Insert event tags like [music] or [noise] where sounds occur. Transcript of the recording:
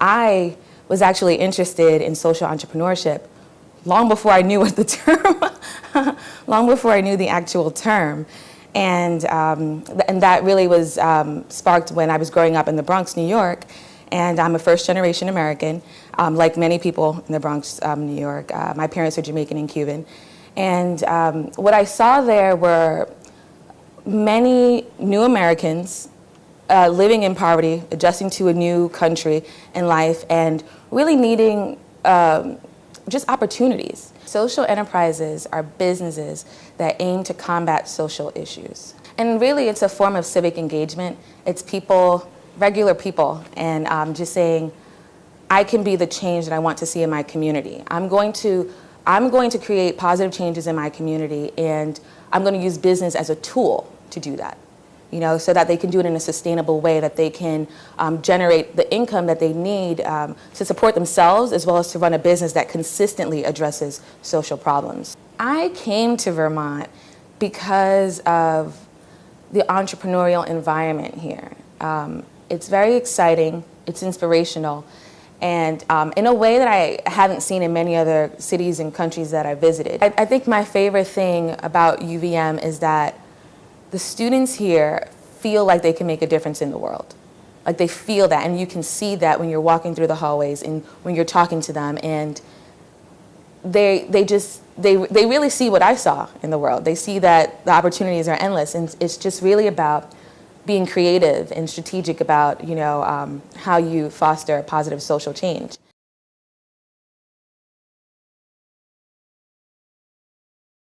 I was actually interested in social entrepreneurship long before I knew what the [laughs] term, long before I knew the actual term. And, um, and that really was um, sparked when I was growing up in the Bronx, New York. And I'm a first generation American, um, like many people in the Bronx, um, New York. Uh, my parents are Jamaican and Cuban. And um, what I saw there were many new Americans uh, living in poverty, adjusting to a new country and life, and really needing um, just opportunities. Social enterprises are businesses that aim to combat social issues. And really it's a form of civic engagement. It's people, regular people, and um, just saying, I can be the change that I want to see in my community. I'm going to, I'm going to create positive changes in my community and I'm going to use business as a tool to do that you know, so that they can do it in a sustainable way, that they can um, generate the income that they need um, to support themselves as well as to run a business that consistently addresses social problems. I came to Vermont because of the entrepreneurial environment here. Um, it's very exciting, it's inspirational, and um, in a way that I haven't seen in many other cities and countries that I visited. I, I think my favorite thing about UVM is that the students here feel like they can make a difference in the world. Like they feel that, and you can see that when you're walking through the hallways and when you're talking to them, and they, they just, they, they really see what I saw in the world. They see that the opportunities are endless, and it's just really about being creative and strategic about, you know, um, how you foster positive social change.